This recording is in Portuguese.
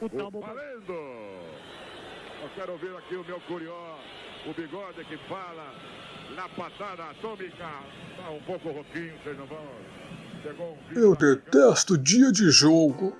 o Talbot. Valendo! Eu quero ver aqui o meu curió, o bigode que fala na patada atômica. Tá um pouco rouquinho, vocês não vão... Chegou um Eu detesto dia de jogo.